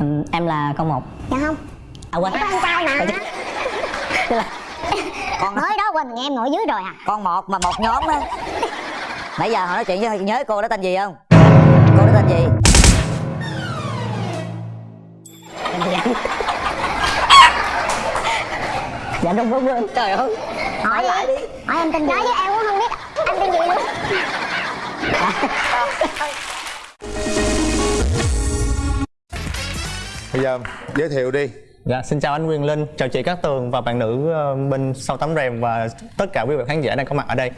ừ, em là con một. Dạ không. À quên. Con trai mà. Là con mới đó quên nghe em ngồi dưới rồi à. Con một mà một nhóm á. Nãy giờ họ nói chuyện với nhớ cô đó tên gì không? Cô đó tên gì? Dạ đúng đúng quên trời ơi. Hỏi lại đi. Hỏi em tên gì nói với em cũng không biết. Anh tên gì luôn bây giờ giới thiệu đi. Dạ, xin chào anh Quyền Linh, chào chị Cát Tường và bạn nữ ờ, bên sau tấm rèm và tất cả quý vị khán giả đang có mặt ở đây.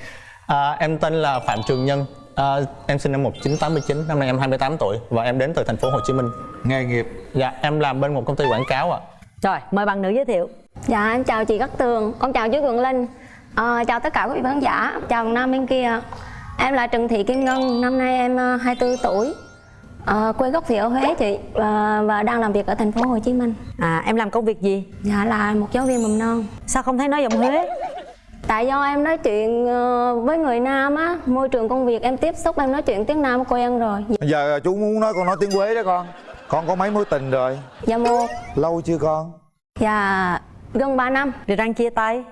À, em tên là Phạm Trường Nhân, à, em sinh năm 1989, năm nay em 28 tuổi và em đến từ thành phố Hồ Chí Minh. nghề nghiệp. Dạ, em làm bên một công ty quảng cáo ạ. rồi mời bạn nữ giới thiệu. Dạ em chào chị Cát Tường, con chào chú Quyền Linh. Ờ, Chào tất cả quý vị khán giả, chào Nam bên kia. Em là Trần Thị Kim Ngân, năm nay em ờ, 24 tuổi Ờ, Quê gốc thì ở Huế chị và, và đang làm việc ở thành phố Hồ Chí Minh. À em làm công việc gì? Dạ là một giáo viên mầm non. Sao không thấy nói giọng huế? Tại do em nói chuyện ờ, với người Nam á, môi trường công việc em tiếp xúc em nói chuyện tiếng Nam quen rồi. Bây giờ chú muốn nói con nói tiếng quế đó con. Con có mấy mối tình rồi? Dạ một, lâu chưa con? Dạ gần 3 năm. Rồi răng chia tay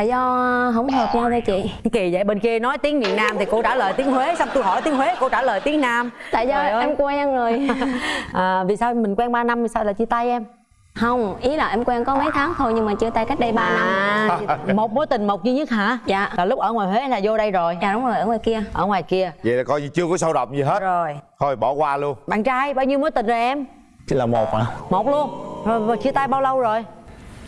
Tại do không hợp nhau thôi chị. Kỳ vậy bên kia nói tiếng miền nam thì cô trả lời tiếng huế xong tôi hỏi tiếng huế cô trả lời tiếng nam. Tại do Trời ơi. em quen rồi. À, vì sao mình quen 3 năm vì sao lại chia tay em? Không, ý là em quen có mấy tháng thôi nhưng mà chia tay cách đây 3 năm. À một mối tình một duy nhất hả? Dạ. là lúc ở ngoài huế là vô đây rồi? Dạ đúng rồi, ở ngoài kia. Ở ngoài kia. Vậy là coi như chưa có sâu đậm gì hết. Rồi. Thôi bỏ qua luôn. Bạn trai bao nhiêu mối tình rồi em? Chỉ là một ạ. một luôn. Rồi, rồi chia tay bao lâu rồi?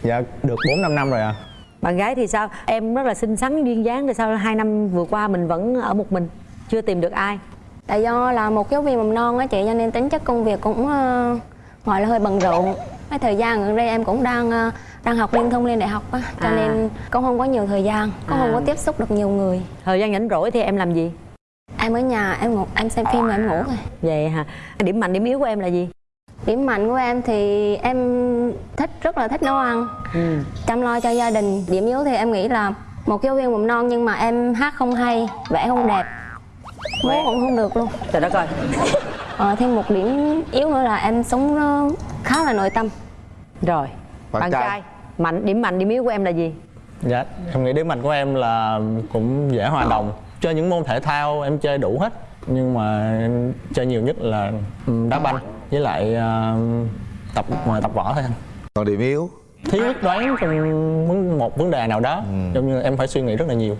Dạ, được 4-5 năm rồi ạ. Bạn gái thì sao? Em rất là xinh xắn duyên dáng rồi sao hai năm vừa qua mình vẫn ở một mình chưa tìm được ai. Tại do là một giáo viên mầm non á chị cho nên tính chất công việc cũng ờ, gọi là hơi bận rộn. Cái thời gian gần đây em cũng đang ờ, đang học liên thông lên đại học á Cho À. nên cũng không có nhiều thời gian, cũng không À. có tiếp xúc được nhiều người. Thời gian rảnh rỗi thì em làm gì? Em ở nhà em ngủ, em xem phim rồi em ngủ thôi. Vậy hả? Điểm mạnh điểm yếu của em là gì? Điểm mạnh của em thì em thích rất là thích nấu ăn. Ừ. chăm lo cho gia đình. Điểm yếu thì em nghĩ là một giáo viên mầm non nhưng mà em hát không hay vẽ không đẹp. Múa cũng không được luôn. Trời đất ơi. Ờ, thêm một điểm yếu nữa là em sống nó khá là nội tâm. Rồi Bạn bạn, trai. trai. Mạnh điểm mạnh điểm yếu của em là gì? Dạ, em nghĩ điểm mạnh của em là cũng dễ hòa đồng. Chơi những môn thể thao em chơi đủ hết, nhưng mà em chơi nhiều nhất là ừ, đá banh với lại ờ, tập tập võ thôi anh. còn điểm yếu? Thiếu quyết đoán trong một vấn đề nào đó giống như em phải suy nghĩ rất là nhiều.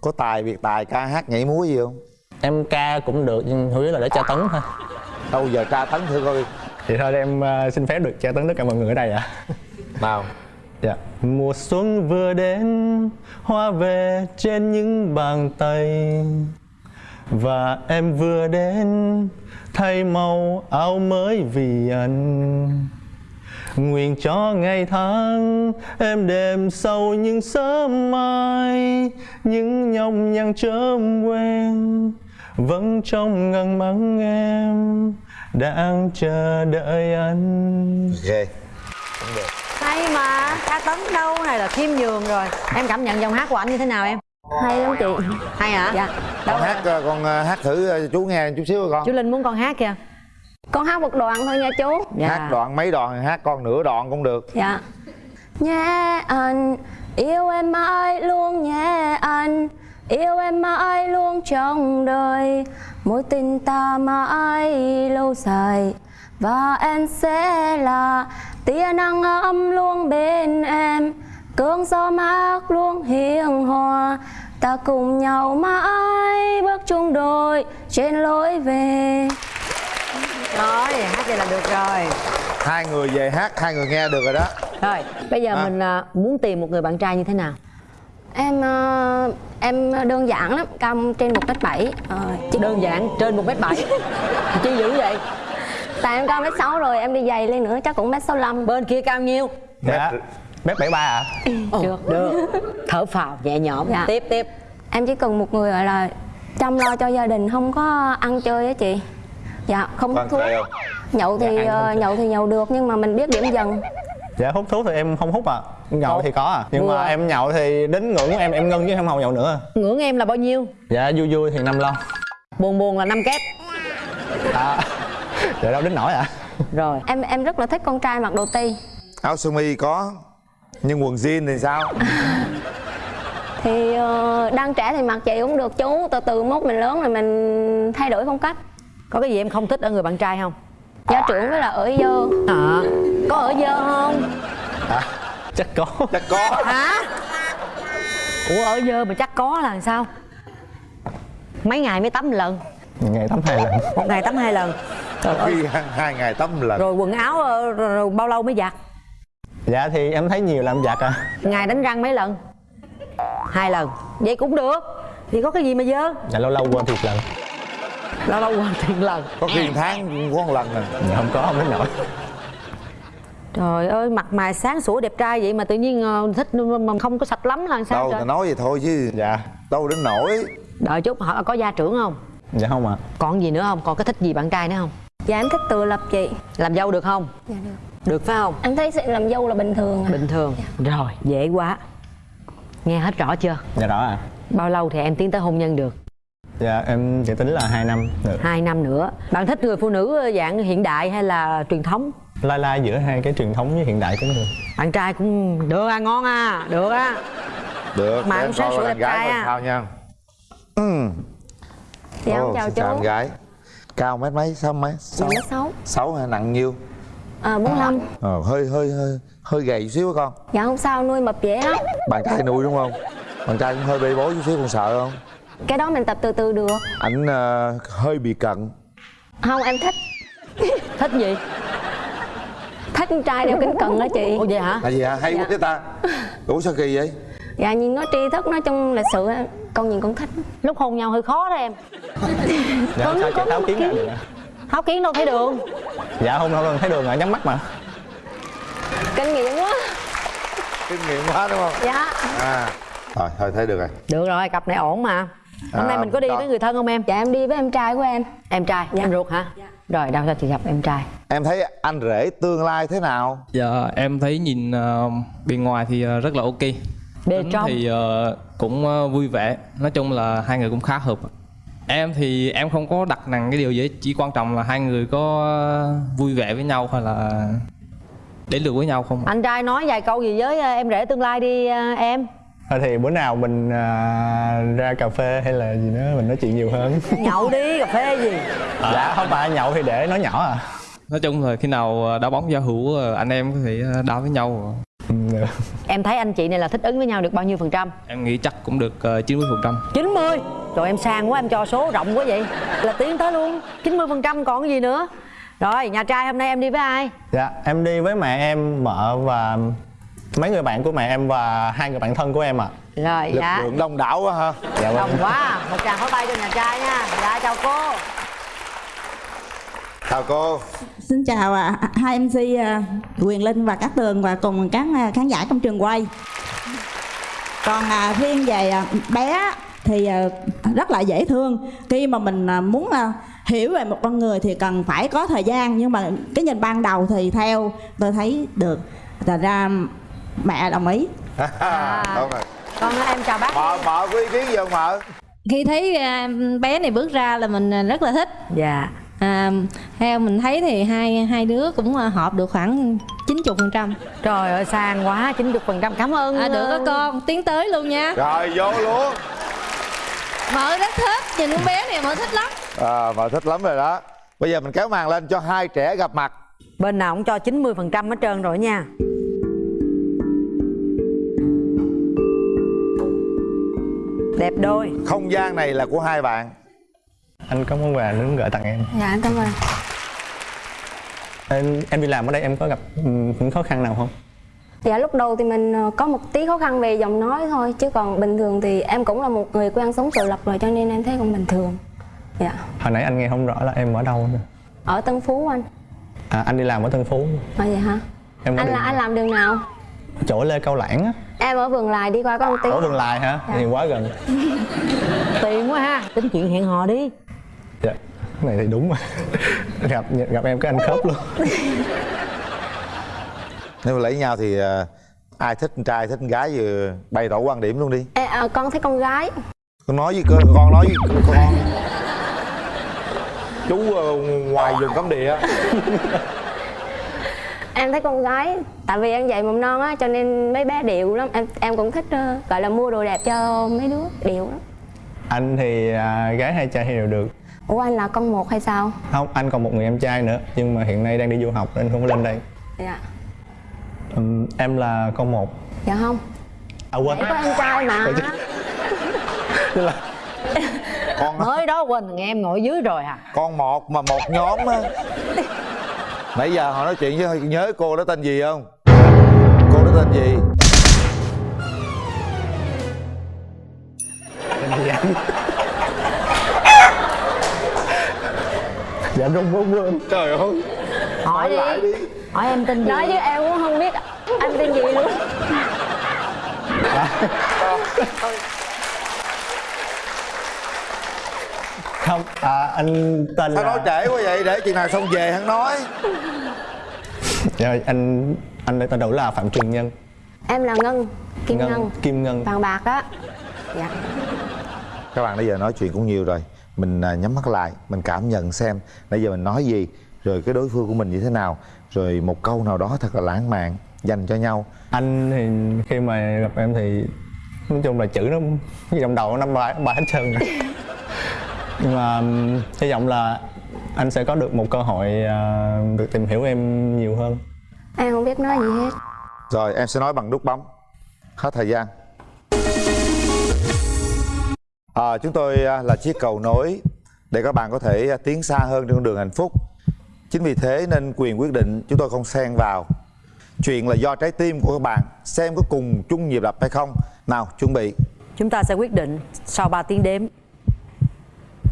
Có tài biệt tài ca hát nhảy múa gì không? Em ca cũng được nhưng yếu là để tra tấn thôi. Đâu giờ tra tấn thử coi. Thì thôi em ờ, xin phép được tra tấn tất cả mọi người ở đây ạ. Nào. Dạ. Mùa xuân vừa đến hoa về trên những bàn tay. Và em vừa đến thay màu áo mới vì anh. Nguyện cho ngày tháng em đêm sâu những sớm mai Những nhọc nhằn chớm quen Vẫn trong ngần mắng em Đang chờ đợi anh. Ghê hay mà ca tấn đâu? Này là khiêm nhường rồi? Em cảm nhận giọng hát của anh như thế nào em? Hay lắm chị. Hay hả? Dạ con hát ờ, con ờ, hát thử ờ, chú nghe chút xíu con. Chú linh muốn con hát kìa. Con hát một đoạn thôi nha chú. Dạ. hát đoạn mấy đoạn hát con nửa đoạn cũng được. Dạ. Nhé anh yêu em mãi luôn nhé anh. Yêu em mãi luôn trong đời. Mối tình ta mãi lâu dài. Và em sẽ là tia nắng ấm luôn bên em. Cơn gió mát luôn hiền hòa ta cùng nhau mãi bước chung đôi trên lối về. Rồi hát vậy là được rồi. Hai người về hát hai người nghe được rồi đó. Rồi bây giờ À. mình à, muốn tìm một người bạn trai như thế nào? Em ờ, em đơn giản lắm cao trên một mét bảy. Ờ, chỉ đơn giản trên một mét bảy. Chi dữ vậy? Tại em cao mét sáu rồi em đi giày lên nữa chắc cũng mét sáu lăm. Bên kia cao nhiêu? Dạ Mét 73 ạ được. được. Thở phào nhẹ nhõm. Dạ. tiếp tiếp. Em chỉ cần một người gọi là chăm lo cho gia đình không có ăn chơi á chị. Dạ không hút thuốc. nhậu thì Dạ, ờ, nhậu thì nhậu được nhưng mà mình biết điểm dần. Dạ hút thuốc thì em không hút ạ Nhậu thì có à. Nhưng Vừa. mà em nhậu thì đến ngưỡng của em em ngưng chứ không nhậu nữa. Ngưỡng em là bao nhiêu? Dạ vui vui thì năm lon buồn buồn là năm kép. À, dạ đâu đến nổi ạ rồi. Em em rất là thích con trai mặc đồ ti áo sơ mi có nhưng quần jean thì sao? Thì ờ, đang trẻ thì mặc vậy cũng được chú. Từ từ mốt mình lớn rồi mình thay đổi phong cách. Có cái gì em không thích ở người bạn trai không? Gia trưởng với là ở dơ. À, có ở dơ không? Chắc có. Chắc có. Hả? Ủa ở dơ mà chắc có là sao? Mấy ngày mới tắm một lần. Ngày tắm hai lần. Một ngày tắm hai lần. Trời ơi. khi hai, ngày tắm một lần. Rồi quần áo ờ, rồi, rồi bao lâu mới giặt dạ thì em thấy nhiều làm giặt à. Ngày đánh răng mấy lần? Hai lần. Vậy cũng được. Thì có cái gì mà dơ? Dạ lâu lâu quên thiệt lần. Lâu lâu quên tiền lần. Có khi tháng cũng có một lần nè dạ không có không đến nổi. Trời ơi mặt mày sáng sủa đẹp trai vậy mà tự nhiên ờ, thích mà không có sạch lắm là làm sao đâu trời? ta nói vậy thôi chứ. Dạ. Đâu đến nổi. Đợi chút họ có gia trưởng không? Dạ không ạ. Còn gì nữa không? Còn cái thích gì bạn trai nữa không? Dạ em thích tự lập chị. Làm dâu được không? Dạ được được phải không? Em thấy sự làm dâu là bình thường à. bình thường. Rồi dễ quá. Nghe hết rõ chưa? Dạ rõ ạ. Bao lâu thì em tiến tới hôn nhân được? Dạ em chỉ tính là hai năm được hai năm nữa. Bạn thích người phụ nữ dạng hiện đại hay là truyền thống? Lai lai giữa hai cái truyền thống với hiện đại cũng được bạn trai cũng được à ngon à được á. Được Mà cũng em sáng coi sủa đẹp gái trai à. sao nha. Ừ. Dạ Ồ, chào xin chào em chú gái. Cao mét mấy sáu mấy sáu? Dạ mét sáu. Sáu hả nặng nhiêu à, 45 ờ, hơi hơi hơi hơi gầy chút xíu con. Dạ không sao nuôi mập dễ lắm. Bạn trai nuôi đúng không? Bạn trai cũng hơi bê bối chút xíu con sợ không? Cái đó mình tập từ từ được. Ảnh ờ, hơi bị cận. Không em thích. Thích gì? Thích con trai đeo kính cận đó chị. Ồ vậy hả? Là gì hả? Hay quá Dạ. cái ta. Ủa sao kỳ vậy? Dạ nhìn nó tri thức nói chung lịch sự con nhìn con thích. Lúc hôn nhau hơi khó đó em. Dạ Có- sao tháo một kiến kiến. Tháo kiến đâu thấy đường. Dạ không không thấy đường ạ nhắm mắt mà. Kinh nghiệm quá. Kinh nghiệm quá đúng không? Dạ. À. Rồi thôi thấy được rồi. Được rồi cặp này ổn mà. Hôm À, nay mình có đi đó. với người thân không em? Dạ em đi với em trai của em. Em trai Dạ. em ruột hả? Rồi đâu cho chị gặp em trai. Em thấy anh rể tương lai thế nào? Dạ em thấy nhìn ờ, bên ngoài thì ờ, rất là ok. Tính trong. thì ờ, cũng ờ, vui vẻ. Nói chung là hai người cũng khá hợp Em thì em không có đặt nặng cái điều gì Chỉ quan trọng là hai người có vui vẻ với nhau hay là đến được với nhau không anh trai nói vài câu gì với ờ, em rể tương lai đi ờ, em. Thôi thì bữa nào mình à, ra cà phê hay là gì nữa mình nói chuyện nhiều hơn. Nhậu đi cà phê gì? Dạ không phải nhậu thì để nói nhỏ à. Nói chung là khi nào đá bóng giao hữu anh em có thể ờ, đá với nhau. em thấy anh chị này là thích ứng với nhau được bao nhiêu phần trăm? Em nghĩ chắc cũng được ờ, 90% 90 Trời em sang quá em cho số rộng quá vậy. Là tiến tới luôn. 90 phần trăm còn cái gì nữa? Rồi nhà trai hôm nay em đi với ai? Dạ em đi với mẹ em mợ và mấy người bạn của mẹ em và hai người bạn thân của em ạ. Rồi lực dạ. lượng đông đảo quá ha. Dạ vâng. Đồng quá. Một tràng pháo tay cho nhà trai nha. Dạ chào cô. Chào cô Xin chào à, hai MC à, Quyền Linh và Cát Tường và cùng các à, khán giả trong trường quay. Còn à, riêng về à, bé thì à, rất là dễ thương. Khi mà mình à, muốn à, hiểu về một con người thì cần phải có thời gian nhưng mà cái nhìn ban đầu thì theo tôi thấy được. Thật ra mẹ đồng ý. đúng rồi Con em chào bác mợ mợ có ý kiến gì không mợ khi thấy à, bé này bước ra là mình à, rất là thích Dạ à, theo mình thấy thì hai hai đứa cũng à, hợp được khoảng 90 phần trăm. Trời ơi sang quá 90 phần trăm. Cảm ơn à, được ờ, đó con. Tiến tới luôn nha. Rồi vô luôn. Mợ rất thích. Nhìn con bé này mợ thích lắm. À, mợ thích lắm rồi đó. Bây giờ mình kéo màn lên cho hai trẻ gặp mặt. Bên nào cũng cho 90 phần trăm hết trơn rồi nha. Đẹp đôi. Không gian này là của hai bạn anh có món quà muốn gửi tặng em? Dạ em cảm ơn. Em, em đi làm ở đây em có gặp ừ, những khó khăn nào không? Dạ lúc đầu thì mình ờ, có một tí khó khăn về giọng nói thôi chứ còn bình thường thì em cũng là một người quen sống tự lập rồi cho nên em thấy cũng bình thường. Dạ. Hồi nãy anh nghe không rõ là em ở đâu nữa. Ở Tân Phú anh. À, anh đi làm ở Tân Phú. À vậy hả? Em anh là anh làm đường nào? Chỗ Lê Cao Lãng á. Em ở Vườn Lài đi qua có một tí. Ở Vườn Lài hả? Dạ. thì quá gần. Tiền quá ha. Tính chuyện hẹn hò đi dạ. Cái này thì đúng mà. Gặp gặp em cái anh khớp luôn. Nếu mà lấy nhau thì ờ, ai thích con trai thích con gái vừa bày tỏ quan điểm luôn đi. Ê, à, con thấy con gái. Con nói với con con nói với con. Chú ờ, ngoài vùng cấm địa. Em thấy con gái tại vì em dạy mầm non á cho nên mấy bé điệu lắm. Em em cũng thích ờ, gọi là mua đồ đẹp cho mấy đứa điệu lắm. Anh thì à, gái hay trai thì đều được ủa anh là con một hay sao? Không anh còn một người em trai nữa nhưng mà hiện nay đang đi du học nên không có lên đây. Dạ. Ừm, em là con một. Dạ không. À quên. Em có em trai mà. Con mới đó quên nghe em ngồi dưới rồi à. con một mà một nhóm á. Nãy giờ họ nói chuyện với nhớ cô đó tên gì không? Cô đó tên gì? Tên gì anh dạ rung quá quên trời ơi. Hỏi đi. hỏi em tên gì? Nói chứ em cũng không biết anh tên gì luôn. Không à, anh tên sao là nói trễ quá vậy? Để chừng nào xong về hắn nói. Dạ, anh anh tên đủ là phạm trường nhân? Em là ngân kim ngân, kim ngân. Vàng bạc á. Dạ. Các bạn bây giờ nói chuyện cũng nhiều rồi mình à, nhắm mắt lại mình cảm nhận xem nãy giờ mình nói gì rồi cái đối phương của mình như thế nào rồi một câu nào đó thật là lãng mạn dành cho nhau. Anh thì khi mà gặp em thì nói chung là chữ nó cái trong đầu năm bài bài hết trơn nhưng mà hy vọng là anh sẽ có được một cơ hội à, được tìm hiểu em nhiều hơn. Em không biết nói gì hết. Rồi em sẽ nói bằng nút bấm. Hết thời gian à, chúng tôi à, là chiếc cầu nối để các bạn có thể à, tiến xa hơn trên con đường hạnh phúc. Chính vì thế nên quyền quyết định chúng tôi không xen vào. Chuyện là do trái tim của các bạn xem có cùng chung nhịp đập hay không. Nào chuẩn bị. Chúng ta sẽ quyết định sau 3 tiếng đếm.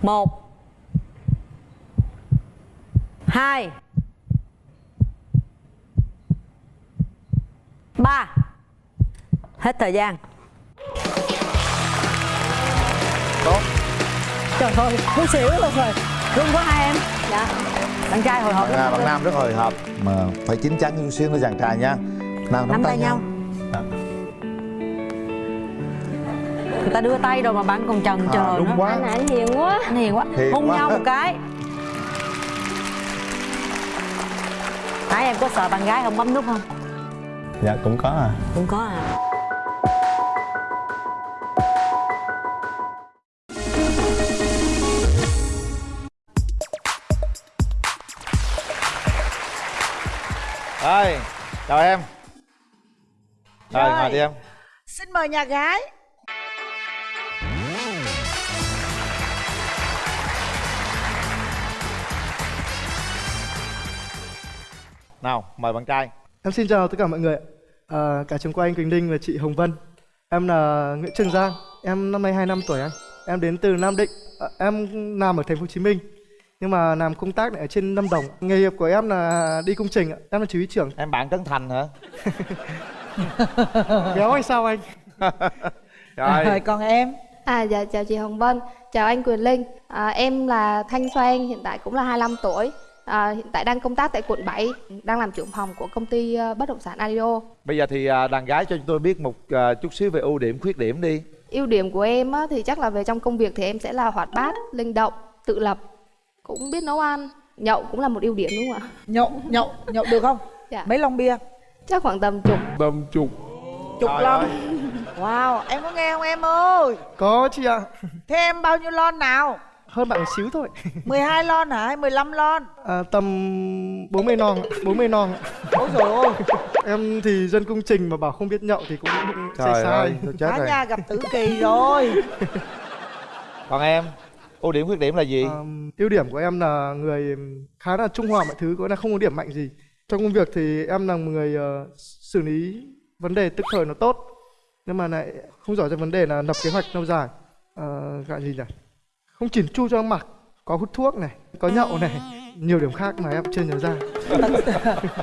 Một hai ba. Hết thời gian tốt. Trời ơi muốn xỉu luôn rồi. Rung quá hai em. Dạ. Bạn trai hồi hộp lắm à, bạn nam rất hồi hộp. Mà phải chín chắn chút xíu nữa chàng trai nha. Nào nắm, nắm tay nhau. người ta đưa tay rồi mà bạn còn chần chờ à, đúng nữa. quá. Anh anh hiền quá. Anh hiền quá. Hiền hôn quá. nhau một cái. Nãy em có sợ bạn gái không bấm nút không? Dạ cũng có à. Cũng có à chào em. Rồi Rồi. ngồi đi em. Xin mời nhà gái. Nào mời bạn trai. Em xin chào tất cả mọi người ạ. à, Cả trường quay anh Quỳnh Linh và chị Hồng Vân. Em là Nguyễn Trường Giang. Em năm nay 25 tuổi anh. Em đến từ Nam Định. À, Em làm ở thành phố Hồ Chí Minh Nhưng mà làm công tác ở trên Lâm Đồng Nghề nghiệp của em là đi công trình ạ. Em là chỉ huy trưởng. Em bạn trấn thành hả? Béo hay sao anh? Rồi. Rồi còn em? À dạ chào chị Hồng Vân, chào anh Quyền Linh. À, Em là Thanh Xoan, hiện tại cũng là 25 tuổi. À, Hiện tại đang công tác tại quận 7 Đang làm trưởng phòng của công ty ờ, bất động sản Adio bây giờ thì à, đàn gái cho chúng tôi biết một à, chút xíu về ưu điểm khuyết điểm đi. Ưu điểm của em á, thì chắc là về trong công việc thì em sẽ là hoạt bát, linh động, tự lập Cũng biết nấu ăn Nhậu cũng là một ưu điểm đúng không ạ? Nhậu, nhậu, nhậu được không? Dạ. Mấy lon bia? Chắc khoảng tầm chục tầm chục Chục Trời lon ơi. Wow, em có nghe không em ơi? Có chị ạ Thế em bao nhiêu lon nào? Hơn bạn một xíu thôi 12 lon hả hay 15 lon? à, Tầm 40 non ạ, 40 non ạ. Ôi dồi ôi, Em thì dân công trình mà bảo không biết nhậu thì cũng sai trời sai ơi chết cả rồi nhà gặp tử kỳ rồi còn em ưu điểm khuyết điểm là gì? Ờm, ưu điểm của em là người khá là trung hòa mọi thứ có là không có điểm mạnh gì. Trong công việc thì em là một người ờ, xử lý vấn đề tức thời nó tốt nhưng mà lại không giỏi cho vấn đề là lập kế hoạch lâu dài. Uh, gọi gì nhỉ? Không chỉn chu cho mặc có hút thuốc này có nhậu này nhiều điểm khác mà em chưa nhớ ra.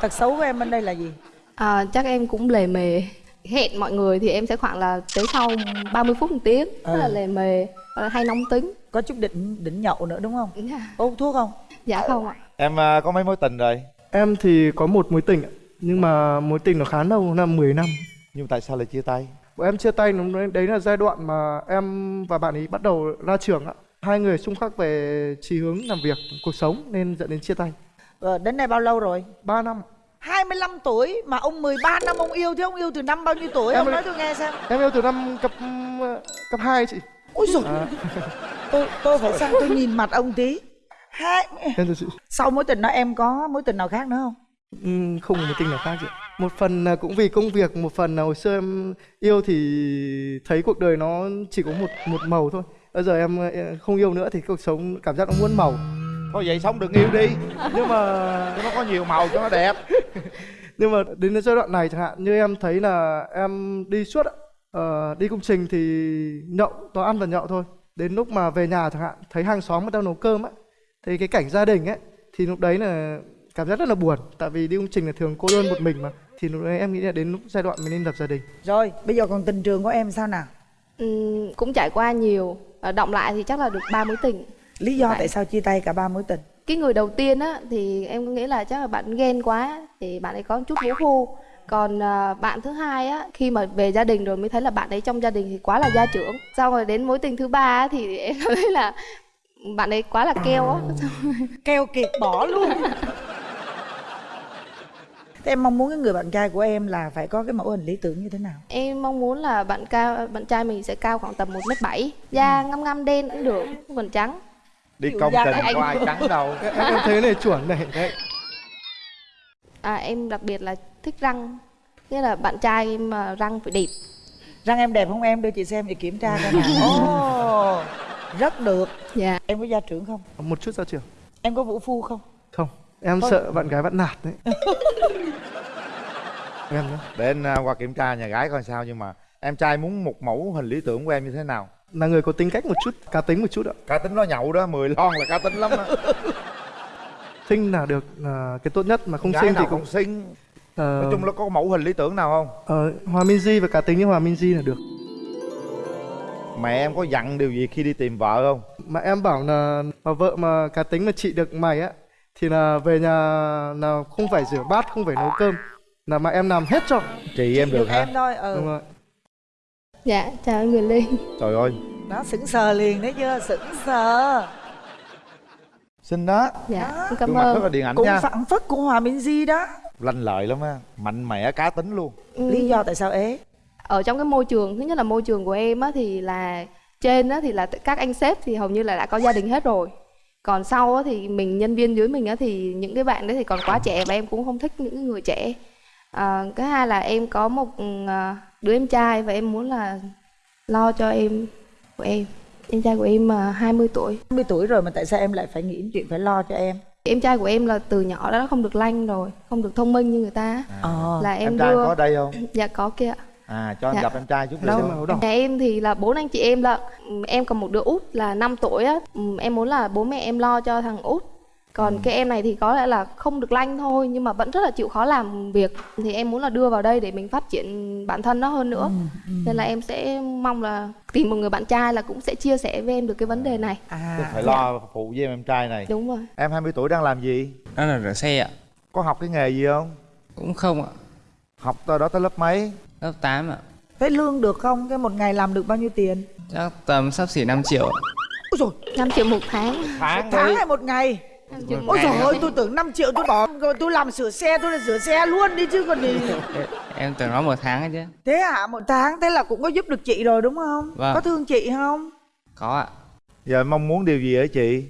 Tật xấu của em bên đây là gì? à, Chắc em cũng lề mề. Hẹn mọi người thì em sẽ khoảng là tới sau 30 phút một tiếng Rất là À. lề mề, là hay nóng tính. Có chút định định nhậu nữa đúng không? Dạ, Có hút thuốc không? dạ không ạ. Em à, có mấy mối tình rồi? Em thì có một mối tình ạ, nhưng mà mối tình nó khá lâu năm 10 năm. Nhưng tại sao lại chia tay? Bọn em chia tay đấy, là giai đoạn mà em và bạn ấy bắt đầu ra trường ạ. Hai người xung khắc về chí hướng làm việc cuộc sống nên dẫn đến chia tay. Ờ, đến nay bao lâu rồi? 3 năm. 25 tuổi mà ông 13 năm ông yêu thế ông yêu từ năm bao nhiêu tuổi? Em ông nói tôi nghe xem. em yêu từ năm cấp cấp 2 chị ôi rồi À. tôi tôi phải sang tôi nhìn mặt ông tí. Hai. Sau mối tình đó em có mối tình nào khác nữa không? Ừm, không có một tình nào khác chị một phần là cũng vì công việc một phần là hồi xưa em yêu thì thấy cuộc đời nó chỉ có một một màu thôi. Bây giờ em không yêu nữa thì cuộc sống cảm giác nó muôn màu. Thôi vậy sống đừng yêu đi. Nhưng mà cho nó có nhiều màu cho nó đẹp. Nhưng mà đến giai đoạn này chẳng hạn như em thấy là em đi suốt ờ, đi công trình thì nhậu toàn ăn và nhậu thôi. Đến lúc mà về nhà chẳng hạn thấy hàng xóm người ta nấu cơm á thì cái cảnh gia đình ấy thì lúc đấy là cảm giác rất là buồn. Tại vì đi công trình là thường cô đơn một mình mà thì lúc đấy em nghĩ là đến lúc giai đoạn mình nên lập gia đình. Rồi bây giờ còn tình trường của em sao nào? Ừm, cũng trải qua nhiều. Ờ, động lại thì chắc là được ba mối tình. Lý do tại sao chia tay cả ba mối tình? Cái người đầu tiên á thì em nghĩ là chắc là bạn ghen quá thì bạn ấy có một chút vũ phu còn à, bạn thứ hai á khi mà về gia đình rồi mới thấy là bạn ấy trong gia đình thì quá là gia trưởng. Xong rồi đến mối tình thứ ba á, thì em thấy là bạn ấy quá là keo á. Keo kiệt bỏ luôn. Thế em mong muốn cái người bạn trai của em là phải có cái mẫu hình lý tưởng như thế nào? Em mong muốn là bạn cao bạn trai mình sẽ cao khoảng tầm một mét bảy da ngăm ngăm đen cũng được cần trắng. Đi công anh. có ai trắng đâu. Em, em thấy này chuẩn này đấy. À, em đặc biệt là thích răng. Nghĩa là bạn trai mà răng phải đẹp. Răng em đẹp không em? Đưa chị xem để kiểm tra coi nào. Ồ, rất được. Dạ. Em có gia trưởng không? Một chút ra trường em có vũ phu không? Không em Thôi. sợ bạn gái bắt nạt đấy. Em nhé để anh qua kiểm tra nhà gái coi sao nhưng mà em trai muốn một mẫu hình lý tưởng của em như thế nào? Là người có tính cách một chút cá tính một chút ạ. Cá tính nó nhậu đó 10 lon là cá tính lắm á xinh là được là cái tốt nhất mà không Gái nào thì cũng cũng xinh Ờ, nói chung là có mẫu hình lý tưởng nào không? ờ, hòa minh di và cá tính như hòa minh di là được. Mẹ em có dặn điều gì khi đi tìm vợ không? Mà em bảo là mà vợ mà cá tính mà chị được mày á thì là về nhà là không phải rửa bát không phải nấu cơm là mà em làm hết cho. Chị em được hả? em thôi ừ. Đúng rồi. Dạ chào anh Linh trời ơi. Nó sững sờ liền đấy chưa sững sờ xinh đó. Dạ em cảm mặt rất là ơn điện ảnh cũng nha. phản phất của hòa minh di đó. Lanh lợi lắm á mạnh mẽ cá tính luôn. Ừ. lý do tại sao ế? Ở trong cái môi trường thứ nhất là môi trường của em á thì là trên á thì là các anh sếp thì hầu như là đã có gia đình hết rồi. Còn sau á thì mình nhân viên dưới mình á thì những cái bạn đấy thì còn quá trẻ và em cũng không thích những người trẻ. À, cái hai là em có một à, đứa em trai và em muốn là lo cho em của em em trai của em à, 20 tuổi. 20 tuổi rồi mà tại sao em lại phải nghĩ đến chuyện phải lo cho em? Em trai của em là từ nhỏ đã không được lanh rồi không được thông minh như người ta. Ờ là em, em trai đưa có đây không? Dạ có kia. Ạ à cho em Dạ. gặp em trai chút Đâu? mà không đâu? Nhà em thì là bốn anh chị em lận. Ừm, Em còn một đứa út là 5 tuổi á. Em muốn là bố mẹ em lo cho thằng út Còn cái em này thì có lẽ là không được lanh thôi Nhưng mà vẫn rất là chịu khó làm việc. Thì em muốn là đưa vào đây để mình phát triển bản thân nó hơn nữa. Nên là em sẽ mong là tìm một người bạn trai là cũng sẽ chia sẻ với em được cái vấn đề này. Tôi à phải lo phụ với em em trai này. Đúng rồi. Em 20 tuổi đang làm gì? Đó là rửa xe ạ. Có học cái nghề gì không? Cũng không ạ. Học tới đó tới lớp mấy? Lớp 8 ạ. Thế lương được không? Cái một ngày làm được bao nhiêu tiền? Chắc tầm sắp xỉ 5 triệu ạ. ôi rồi 5 triệu một tháng. Tháng tháng hay một ngày ôi trời ơi tôi tưởng 5 triệu tôi bỏ rồi tôi làm sửa xe tôi là sửa xe luôn đi chứ còn gì. Em tưởng nó một tháng ấy chứ. Thế hả? Một tháng thế là cũng có giúp được chị rồi đúng không? Vâng. có thương chị không? Có ạ. Giờ mong muốn điều gì ở chị?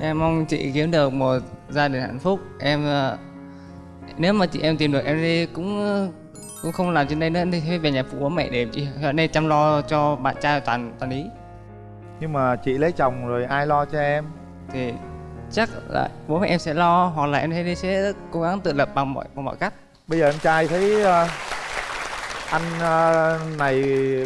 Em mong chị kiếm được một gia đình hạnh phúc. Em ờ, nếu mà chị em tìm được em đi cũng ờ, cũng không làm trên đây nữa. Thì về nhà phụ bố mẹ để chị ở đây chăm lo cho bạn trai toàn toàn ý nhưng mà chị lấy chồng rồi ai lo cho em? Thì chắc là bố mẹ em sẽ lo hoặc là em sẽ cố gắng tự lập bằng mọi bằng mọi cách. Bây giờ em trai thấy ờ, anh ờ, này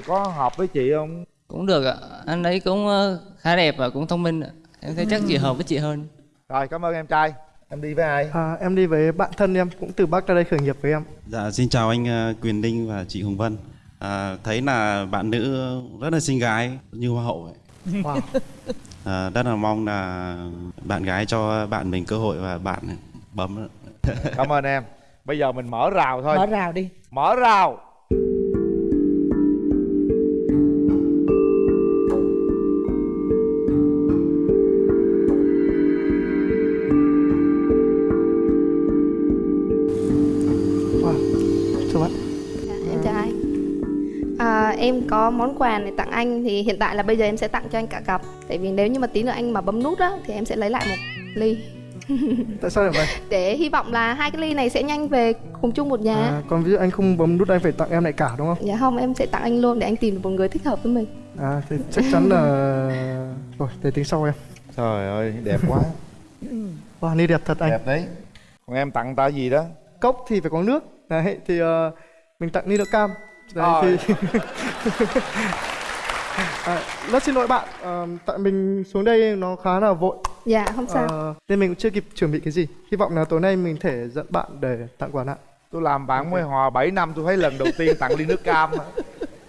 có hợp với chị không? Cũng được ạ. Anh ấy cũng ờ, khá đẹp và cũng thông minh ạ. Em thấy chắc chị hợp với chị hơn. Rồi cảm ơn em trai. Em đi với ai? À, em đi với bạn thân em cũng từ bắc ra đây khởi nghiệp với em. Dạ, xin chào anh Quyền Linh và chị Hồng Vân. À, thấy là bạn nữ rất là xinh gái như hoa hậu ấy. wow. À, rất là mong là bạn gái cho bạn mình cơ hội và bạn bấm. cảm ơn em bây giờ mình mở rào thôi mở rào đi mở rào em có món quà để tặng anh thì hiện tại là bây giờ em sẽ tặng cho anh cả cặp. Tại vì nếu như mà tí nữa anh mà bấm nút á thì em sẽ lấy lại một ly. Tại sao lại vậy? Để hy vọng là hai cái ly này sẽ nhanh về cùng chung một nhà. À, còn ví dụ anh không bấm nút anh phải tặng em lại cả đúng không? Dạ không em sẽ tặng anh luôn để anh tìm được một người thích hợp với mình. À thì chắc chắn là rồi để tính sau em. Trời ơi đẹp quá. Wow ni đẹp thật anh. Đẹp đấy. Còn em tặng ta gì đó? Cốc thì phải có nước. Đấy thì uh, mình tặng ni đỡ cam đấy thì à, rất xin lỗi bạn. À, tại mình xuống đây nó khá là vội. Dạ không sao. Ờ, nên mình cũng chưa kịp chuẩn bị cái gì. Hy vọng là tối nay mình thể dẫn bạn để tặng quà bạn tôi làm bạn mới hòa 7 năm tôi thấy lần đầu tiên tặng ly nước cam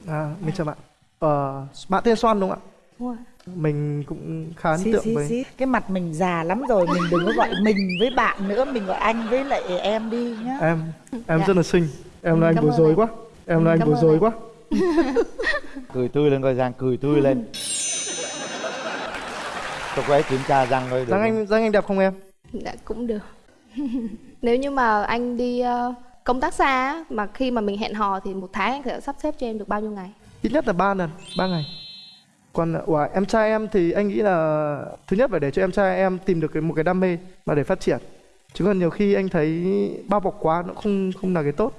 à, mình chào bạn. Ờ, bạn tên Soan đúng không ạ? Đúng rồi. mình cũng khá ấn tượng xí, với xí. cái mặt mình già lắm rồi mình đừng có gọi mình với bạn nữa mình gọi anh với lại em đi nhá. Em em Dạ. rất là xinh. Em là anh Cảm bối rối anh. quá em là anh bối rối quá. Cười tươi lên coi giang cười tươi lên. Tôi có kiểm tra răng coi được răng anh răng anh đẹp không em? Dạ cũng được. Nếu như mà anh đi ờ, công tác xa mà khi mà mình hẹn hò thì một tháng anh sẽ sắp xếp cho em được bao nhiêu ngày? Ít nhất là 3 lần 3 ngày. Còn ủa, em trai em thì anh nghĩ là thứ nhất phải để cho em trai em tìm được cái một cái đam mê mà để phát triển. Chứ còn nhiều khi anh thấy bao bọc quá nó không không là cái tốt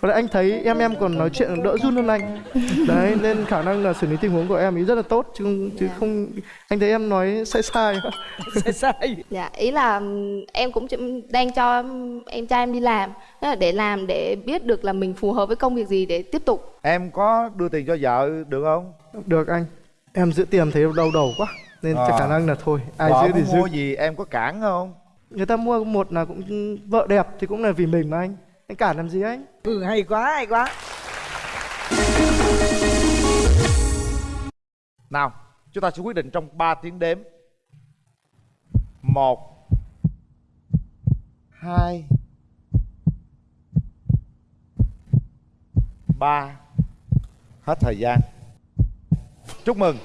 còn anh thấy em em còn nói chuyện đỡ run hơn anh. Đấy nên khả năng là xử lý tình huống của em ấy rất là tốt chứ không- chứ không anh thấy em nói sai sai. Sai sai. Dạ ý là em cũng đang cho em trai em đi làm để làm để biết được là mình phù hợp với công việc gì để tiếp tục. Em có đưa tiền cho vợ được không? Được anh em giữ tiền thấy đau đầu quá nên chắc khả năng là thôi ai vợ giữ thì giữ. mua gì em có cản không? Người ta mua một là cũng vợ đẹp thì cũng là vì mình mà anh anh cản làm gì anh? Ừ hay quá hay quá. Nào chúng ta sẽ quyết định trong 3 tiếng đếm. Một hai ba. Hết thời gian. Chúc mừng.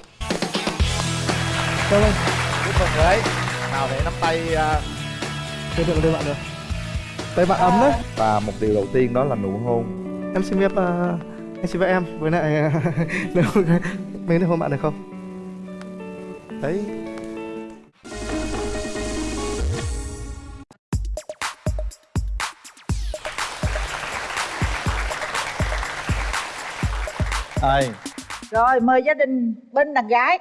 Cảm ơn. chúc mừng đấy. Nào để nắm tay uh, Được được được bạn được Tay bạn ấm đấy và một điều đầu tiên đó là nụ hôn. Em xin phép ờ, anh xin phép em với lại nếu mấy được hôn bạn được không? đấy. Ai? Rồi mời gia đình bên đàn gái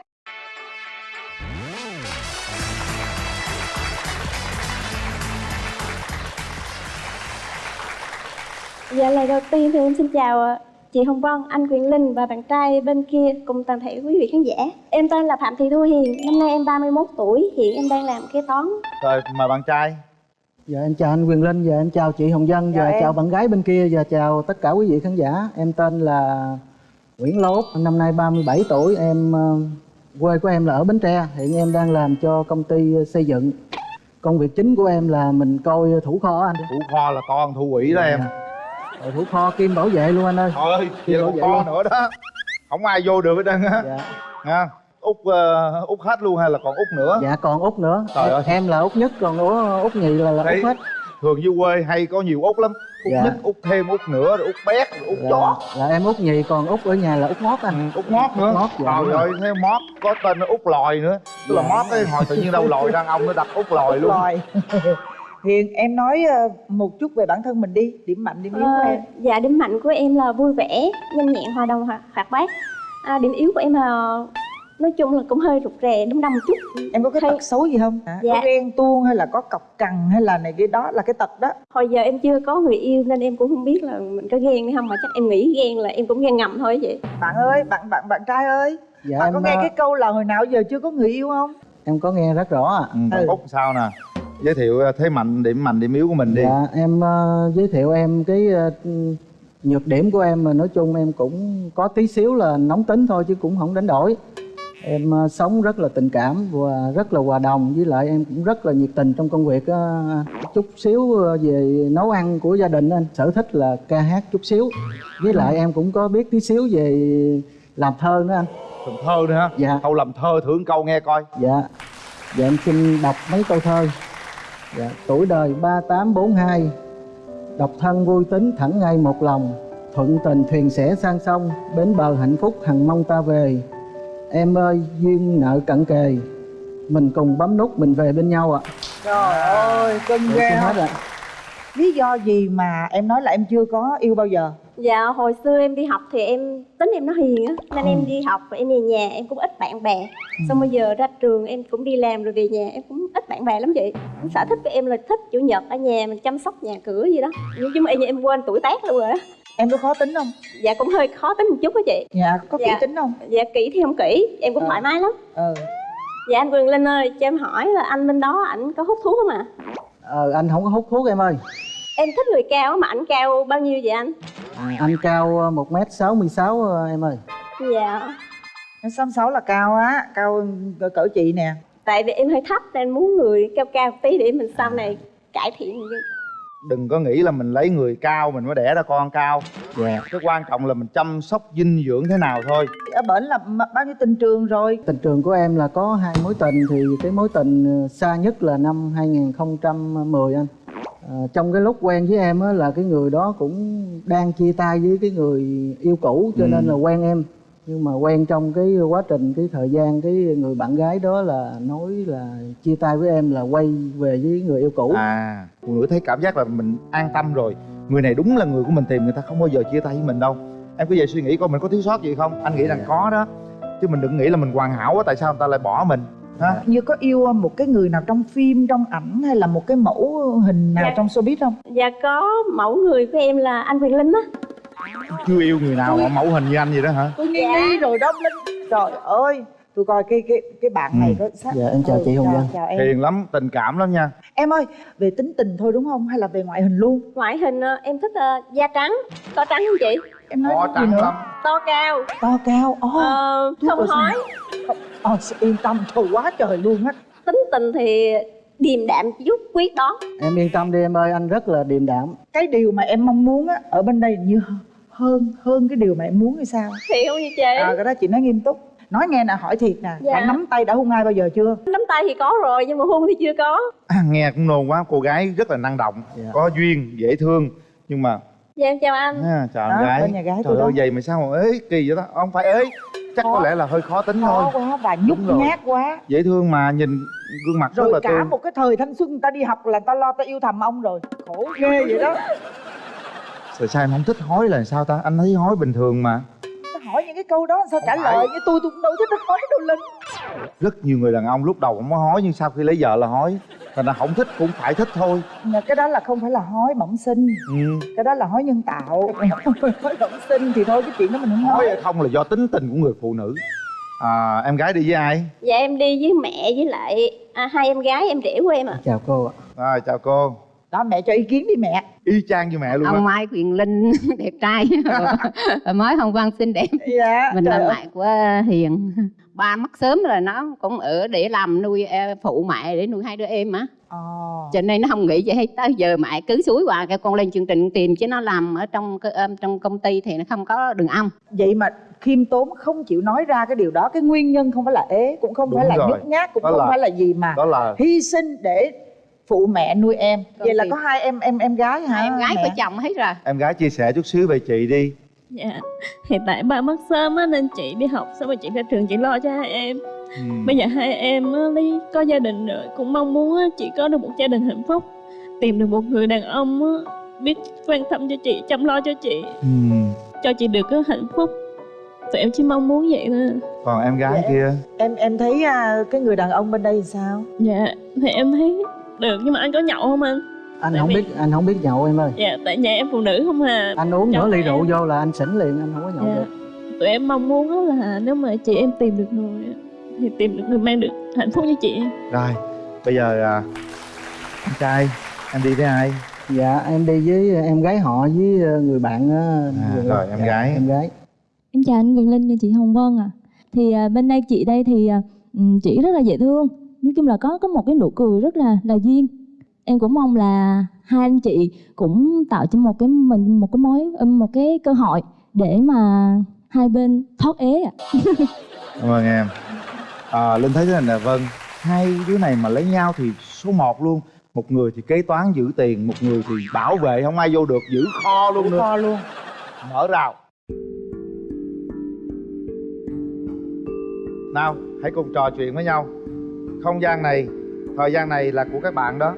Dạ lời đầu tiên thì em xin chào ờ, chị Hồng Vân, anh Quyền Linh và bạn trai bên kia cùng toàn thể quý vị khán giả. Em tên là Phạm Thị Thu Hiền, năm nay em 31 tuổi, hiện em đang làm kế toán. rồi mời bạn trai Dạ em chào anh Quyền Linh, dạ em chào chị Hồng Vân, Chào dạ em. chào bạn gái bên kia, và chào tất cả quý vị khán giả. Em tên là Nguyễn Lốt, năm nay 37 tuổi, em ờ, quê của em là ở Bến Tre, hiện em đang làm cho công ty xây dựng. Công việc chính của em là mình coi thủ kho anh. thủ kho là con thu quỷ đó em Rồi thủ kho kim bảo vệ luôn anh ơi. trời ơi Kim vậy là bảo vệ luôn. nữa đó không ai vô được hết trơn á Dạ. nha út uh, út hết luôn hay là còn út nữa Dạ còn út nữa. Trời ơi. Em là út nhất, còn út, út nhì là, là út hết. thường dưới quê hay có nhiều út lắm út Dạ. nhất út thêm út nữa rồi út bét rồi út chó Là, là em út nhì, còn út ở nhà là út ngót anh. út mót nữa Mót, dạ, trời ơi thêm mót có tên út lòi nữa tức là Dạ. mót cái hồi tự nhiên đâu lòi đàn ông nó đặt út lòi luôn hiền em nói ờ, một chút về bản thân mình đi điểm mạnh điểm yếu của Ờ, em dạ điểm mạnh của em là vui vẻ, nhanh nhẹn, hòa đồng, hoạt, bát. À, điểm yếu của em là nói chung là cũng hơi rụt rè, đâm đâm một chút. em có cái Hay- tật xấu gì không Hả? Dạ. có ghen tuông hay là có cọc cằn hay là này cái đó là cái tật đó Hồi giờ em chưa có người yêu nên em cũng không biết là mình có ghen hay không mà chắc em nghĩ ghen là em cũng ghen ngầm thôi vậy. bạn ơi bạn bạn bạn trai ơi Dạ bạn em có nghe ờ, cái câu là hồi nào giờ chưa có người yêu không em có nghe rất rõ ạ. ừ, út sao nè giới thiệu ờ, thế mạnh điểm mạnh điểm yếu của mình đi. Dạ em ờ, giới thiệu em cái ờ, nhược điểm của em mà nói chung em cũng có tí xíu là nóng tính thôi chứ cũng không đánh đổi. Em ờ, sống rất là tình cảm và rất là hòa đồng với lại em cũng rất là nhiệt tình trong công việc ờ, chút xíu về nấu ăn của gia đình. Anh sở thích là ca hát chút xíu. Với lại em cũng có biết tí xíu về làm thơ nữa anh. Làm thơ nữa hả? Dạ. Câu làm thơ một câu nghe coi. Dạ. Dạ em xin đọc mấy câu thơ dạ tuổi đời 3842 độc thân vui tính thẳng ngay một lòng. Thuận tình thuyền sẽ sang sông bến bờ hạnh phúc hằng mong ta về. Em ơi duyên nợ cận kề. Mình cùng bấm nút mình về bên nhau ạ. Trời ơi cưng Để ghê hết ạ. lý do gì mà em nói là em chưa có yêu bao giờ Dạ hồi xưa em đi học thì em tính em nó hiền á Nên em đi học và em về nhà em cũng ít bạn bè. Xong bây giờ ra trường em cũng đi làm rồi về nhà em cũng ít bạn bè lắm chị. Sở thích của em là thích chủ nhật ở nhà mình chăm sóc nhà cửa gì đó. Nhưng chứ mà em, em quên tuổi tác luôn rồi á Em có khó tính không? Dạ cũng hơi khó tính một chút á chị. Dạ có kỹ Dạ. tính không? Dạ kỹ thì không kỹ, em cũng thoải mái lắm. Ừ Dạ anh Quyền Linh ơi, cho em hỏi là anh bên đó ảnh có hút thuốc không ạ? ờ anh không có hút thuốc em ơi Em thích người cao mà ảnh cao bao nhiêu vậy anh? à, anh cao một m sáu mươi sáu em ơi. Dạ. Em xăm sáu là cao á cao cỡ, cỡ chị nè. Tại vì em hơi thấp nên muốn người cao cao tí để mình sau này cải thiện đừng có nghĩ là mình lấy người cao mình mới đẻ ra con cao. Dạ. Cái quan trọng là mình chăm sóc dinh dưỡng thế nào thôi. Ở bển là bao nhiêu tình trường rồi? Tình trường của em là có hai mối tình thì cái mối tình ờ, xa nhất là năm 2010 anh. à, trong cái lúc quen với em á là cái người đó cũng đang chia tay với cái người yêu cũ cho Ừ. nên là quen em. Nhưng mà quen trong cái quá trình cái thời gian cái người bạn gái đó là nói là chia tay với em là quay về với người yêu cũ. À phụ nữ thấy cảm giác là mình an tâm rồi. Người này đúng là người của mình tìm người ta không bao giờ chia tay với mình đâu. Em cứ về suy nghĩ coi mình có thiếu sót gì không? Anh nghĩ rằng có đó. Chứ mình đừng nghĩ là mình hoàn hảo quá tại sao người ta lại bỏ mình ha như có yêu một cái người nào trong phim trong ảnh hay là một cái mẫu hình nào Dạ. trong showbiz không? Dạ có mẫu người của em là anh Quyền Linh á. chưa yêu người nào mà mẫu hình như anh vậy đó hả? Tôi nghi nghi rồi đó linh. Trời ơi tôi coi cái cái cái bạn này có sắc dạ em chào Ừ, chị hồng vân. chào em. Hiền lắm tình cảm lắm nha. Em ơi về tính tình thôi đúng không? Hay là về ngoại hình luôn? Ngoại hình ờ, em thích ờ, da trắng, to trắng không chị? em nói gì trắng lắm. To cao, to cao oh, ờ, không hói. Ờ, yên tâm trời quá trời luôn á. Tính tình thì điềm đạm chút quyết đó. em yên tâm đi em ơi anh rất là điềm đạm. Cái điều mà em mong muốn á ở bên đây như hơn hơn cái điều mà em muốn hay sao? Thiệt không như chị? à cái đó chị nói nghiêm túc nói nghe nè hỏi thiệt nè. Dạ. đã nắm tay đã hôn ai bao giờ chưa? Nắm tay thì có rồi nhưng mà hôn thì chưa có. à, nghe cũng nôn quá cô gái rất là năng động có duyên dễ thương nhưng mà Dạ em chào anh. à, chào Đó, gái. bên nhà gái trời ơi vậy mà sao mà ế kỳ vậy đó. Không phải ế chắc có lẽ là hơi khó tính thôi. khó quá và nhút nhát quá. Dễ thương mà nhìn gương mặt rất rồi là cả tươi. một cái thời thanh xuân người ta đi học là ta lo ta yêu thầm ông rồi. Khổ ghê vậy đó. Tại sao em không thích hói là sao ta? Anh thấy hói bình thường mà hỏi những cái câu đó sao trả Không phải. lời như tôi tôi cũng đâu thích nói đâu linh. Rất nhiều người đàn ông lúc đầu không có hói Nhưng sau khi lấy vợ là hói Thành ra không thích cũng phải thích thôi. Mà cái đó là không phải là hói bẩm sinh. Ừ. cái đó là hói nhân tạo. Hói bẩm sinh thì thôi cái chuyện đó mình không Hói nói hay không là do tính tình của người phụ nữ. À, Em gái đi với ai? Dạ em đi với mẹ với lại à, hai em gái em rể của em ạ. chào cô ạ. À, Chào cô đó mẹ cho ý kiến đi mẹ. Y chang như mẹ luôn ông Mai Quyền Linh đẹp trai. Mới Hồng Vân xinh đẹp. Dạ mình là mẹ của Hiền. Ba mất sớm rồi nó cũng ở để làm nuôi ờ, phụ mẹ để nuôi hai đứa em á. Ờ. cho nên nó không nghĩ hết. Tới giờ mẹ cứ suối qua cái con lên chương trình tìm chứ nó làm ở trong cái- ờ, trong công ty thì nó không có đường âm vậy mà khiêm tốn không chịu nói ra cái điều đó. Cái nguyên nhân không phải là ế cũng không Đúng phải là rồi. nhút nhát cũng Đó không là- phải là gì mà Đó là hy sinh để phụ mẹ nuôi em vậy là thì- có hai em em em gái hả hai em gái mẹ? vợ chồng hết rồi Em gái chia sẻ chút xíu về chị đi Dạ, hiện tại ba mất sớm á nên chị đi học xong rồi chị ra trường chị lo cho hai em. ừ. Bây giờ hai em á, có gia đình rồi cũng mong muốn á, chị có được một gia đình hạnh phúc, tìm được một người đàn ông á, biết quan tâm cho chị, chăm lo cho chị, Ừ. cho chị được cái hạnh phúc. Tụi em chỉ mong muốn vậy thôi. Còn em gái Dạ. kia em em thấy à, cái người đàn ông bên đây thì sao Dạ, thì em thấy được nhưng mà anh có nhậu không anh? anh Tại không vì- biết anh không biết nhậu em ơi Dạ, tại nhà em phụ nữ không à. anh uống nửa ly em- rượu vô là anh xỉn liền anh không có nhậu Dạ. được Tụi em mong muốn á là nếu mà chị em tìm được người á, thì tìm được người mang được hạnh phúc cho chị em. Rồi Bây giờ à, Anh trai Em đi với ai? dạ em đi với em gái họ với ờ, người bạn á, người- rồi, em dạ, gái. em gái Em chào anh Quyền Linh và chị Hồng Vân ạ. Thì à, bên đây chị đây thì à, ừm, chị rất là dễ thương. Nói chung là có có một cái nụ cười rất là là duyên. Em cũng mong là hai anh chị cũng tạo cho một cái mình một cái mối ừm, một cái cơ hội để mà hai bên thoát ế ạ. Cảm ơn em. À, Linh thấy thế này nè Vân Hai đứa này mà lấy nhau thì số 1 luôn. Một người thì kế toán giữ tiền Một người thì bảo vệ không ai vô được giữ kho luôn nữa. Kho luôn. Mở rào. Nào hãy cùng trò chuyện với nhau không gian này thời gian này là của các bạn đó.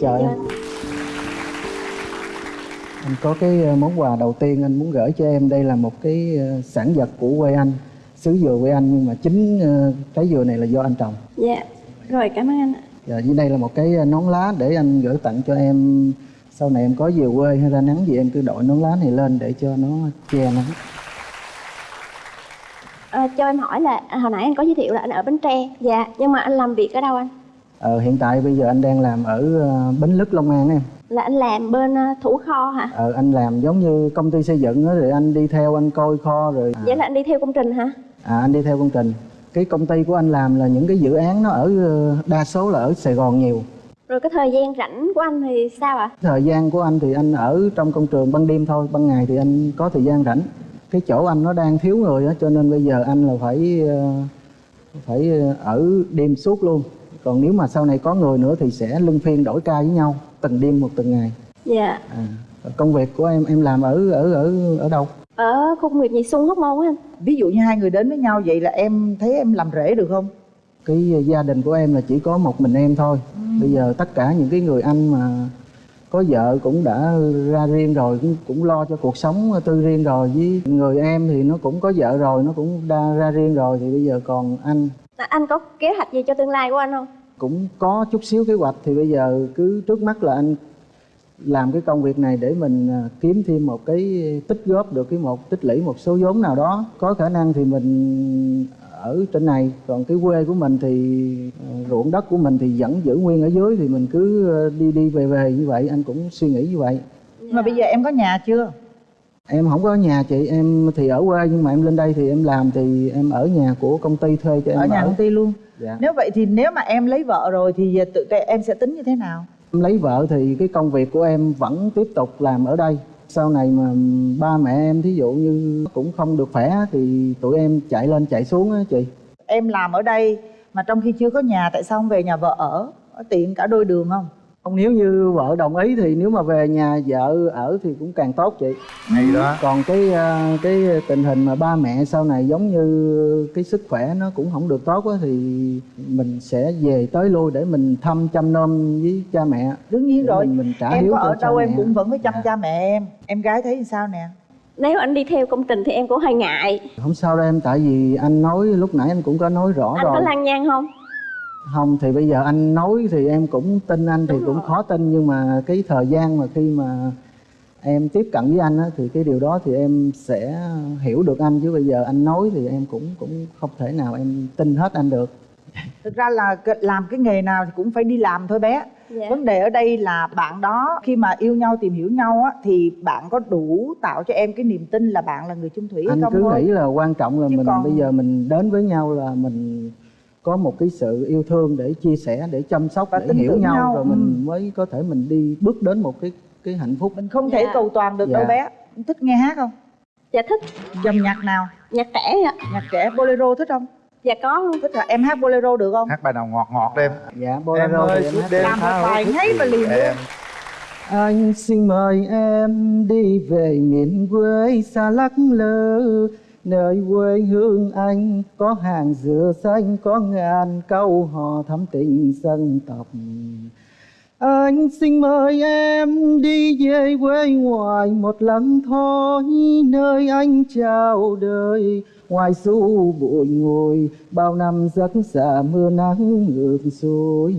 Trời. Ơi. Anh có cái ờ, món quà đầu tiên anh muốn gửi cho em. Đây là một cái ờ, sản vật của quê anh Xứ dừa quê anh nhưng mà chính ờ, trái dừa này là do anh trồng. Dạ. Rồi cảm ơn anh ạ. Và dưới đây là một cái nón lá để anh gửi tặng cho em. Sau này em có về quê hay ra nắng gì em cứ đội nón lá này lên để cho nó che nắng à, cho em hỏi là à, hồi nãy anh có giới thiệu là anh ở bến tre. Dạ nhưng mà anh làm việc ở đâu anh? Ờ, Hiện tại bây giờ anh đang làm ở ờ, Bến Lức Long An em. Là anh làm bên ờ, thủ kho hả? Ờ, Anh làm giống như công ty xây dựng đó, rồi anh đi theo anh coi kho rồi vậy là anh đi theo công trình hả? À anh đi theo công trình. Cái công ty của anh làm là những cái dự án nó ở đa số là ở Sài Gòn nhiều. Rồi cái thời gian rảnh của anh thì sao ạ? Thời gian của anh thì anh ở trong công trường ban đêm thôi Ban ngày thì anh có thời gian rảnh Cái chỗ anh nó đang thiếu người á Cho nên bây giờ anh là phải ờ, phải ờ, ở đêm suốt luôn. Còn nếu mà sau này có người nữa thì sẽ luân phiên đổi ca với nhau Từng đêm một từng ngày. Dạ. À, Công việc của em em làm ở ở ở ở đâu? ở khu công nghiệp nhị xuân hóc môn á anh. Ví dụ như hai người đến với nhau vậy là em thấy em làm rể được không? Cái gia đình của em là chỉ có một mình em thôi. Bây giờ tất cả những cái người anh mà có vợ cũng đã ra riêng rồi cũng, cũng lo cho cuộc sống tư riêng rồi. Với người em thì nó cũng có vợ rồi nó cũng đã ra riêng rồi thì bây giờ còn anh. À, anh có kế hoạch gì cho tương lai của anh không? Cũng có chút xíu kế hoạch thì bây giờ cứ trước mắt là anh làm cái công việc này để mình à, kiếm thêm một cái tích góp được cái một tích lũy một số vốn nào đó. Có khả năng thì mình ở trên này. Còn cái quê của mình thì à, ruộng đất của mình thì vẫn giữ nguyên ở dưới thì mình cứ à, đi đi về về như vậy. Anh cũng suy nghĩ như vậy. Mà bây giờ em có nhà chưa? Em không có nhà chị em thì ở quê nhưng mà em lên đây thì em làm thì em ở nhà của công ty thuê cho em ở nhà công ty luôn? Dạ. nếu vậy thì nếu mà em lấy vợ rồi thì tự em sẽ tính như thế nào? Em lấy vợ thì cái công việc của em vẫn tiếp tục làm ở đây sau này mà ba mẹ em thí dụ như cũng không được khỏe thì tụi em chạy lên chạy xuống á chị. Em làm ở đây mà trong khi chưa có nhà, tại sao không về nhà vợ ở? Tiện cả đôi đường không? Không nếu như vợ đồng ý thì nếu mà về nhà vợ ở thì cũng càng tốt chị. Hay đó. Còn cái à, cái tình hình mà ba mẹ sau này giống như cái sức khỏe nó cũng không được tốt á thì mình sẽ về tới lui để mình thăm chăm nom với cha mẹ. Đương nhiên Để rồi. mình, mình trả em hiếu có ở đâu em mẹ. cũng vẫn phải chăm cha mẹ em. Em gái thấy sao nè? Nếu anh đi theo công trình thì em cũng hơi ngại. Không sao đâu em tại vì anh nói lúc nãy anh cũng có nói rõ anh rồi. có lăng nhang không không thì bây giờ anh nói thì em cũng tin anh thì cũng khó tin nhưng mà cái thời gian mà khi mà em tiếp cận với anh á, thì cái điều đó thì em sẽ hiểu được anh. Chứ bây giờ anh nói thì em cũng cũng không thể nào em tin hết anh được. Thực ra là làm cái nghề nào thì cũng phải đi làm thôi bé. Dạ. vấn đề ở đây là bạn đó khi mà yêu nhau tìm hiểu nhau á thì bạn có đủ tạo cho em cái niềm tin là bạn là người chung thủy hay anh không cứ thôi? nghĩ là quan trọng là Chứ mình còn- bây giờ mình đến với nhau là mình có một cái sự yêu thương để chia sẻ để chăm sóc Và để hiểu nhau, nhau, rồi ừ. mình mới có thể mình đi bước đến một cái cái hạnh phúc. Mình không thể cầu toàn được đâu Dạ. bé. Thích nghe hát không? Dạ thích. Dòng nhạc nào? Nhạc trẻ ạ. Nhạc trẻ. Bolero thích không? Dạ có. Luôn thích là em hát bolero được không? Hát bài nào ngọt ngọt em. Dạ em bolero ơi thì em hát đêm làm một bài và vì liền em. Anh xin mời em đi về miền quê xa lắc lơ Nơi quê hương anh có hàng dừa xanh Có ngàn câu hò thắm tình dân tộc. Anh xin mời em đi về quê ngoài một lần thôi Nơi anh chào đời. Ngoài xu bụi ngồi Bao năm giấc xa mưa nắng ngược xuôi.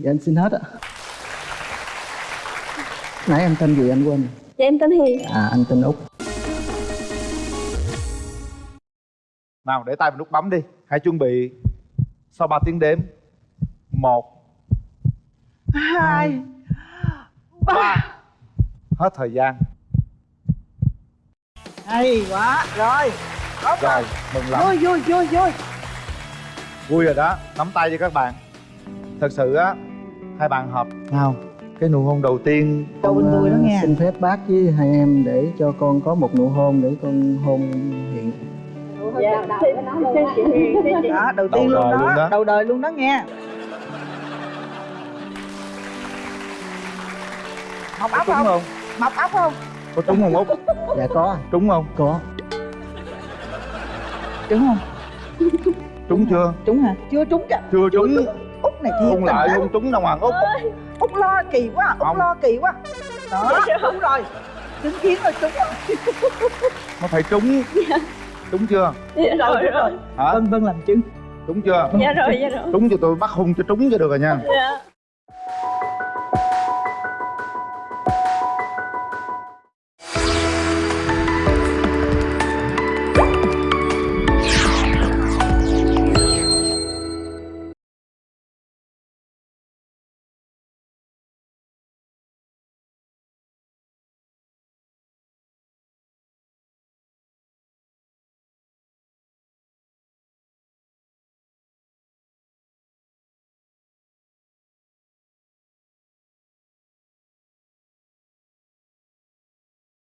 Dạ em xin hết ạ. Nãy em tên gì anh quên? Dạ em tên hiền. À anh tên Út nào để tay vào nút bấm đi. Hãy chuẩn bị. Sau 3 tiếng đếm. Một. Hai. Ba. Hết thời gian. Hay quá. Rồi. Tốt rồi mừng lắm. Vui vui vui vui. Vui rồi đó. Nắm tay cho các bạn. Thật sự á hai bạn hợp nào cái nụ hôn đầu tiên Đầu bên tôi đó Ờ, nghe. Xin phép bác với hai em để cho con có một nụ hôn để con hôn hiện dạ. Xin chị hiền xin chị đó đầu Đầu tiên luôn đời đó, luôn đó. đầu đời luôn đó nghe. Mọc ốc không? không? Mọc ốc không? Có trúng không út dạ có. Trúng không? Có. Trúng không? Trúng chưa? Trúng hả? Chưa trúng kìa. Chưa trúng. út này thiệt lại không trúng đâu mà út. Út lo kỳ quá út Không. lo kỳ quá. Đó đúng rồi. Chứng kiến rồi trúng rồi. Nó phải trúng trúng chưa? Dạ rồi rồi. Hả? Vân vân làm chứng. Trúng chưa? Dạ rồi dạ rồi. Trúng cho tôi bắt hung cho trúng cho được rồi nha. Dạ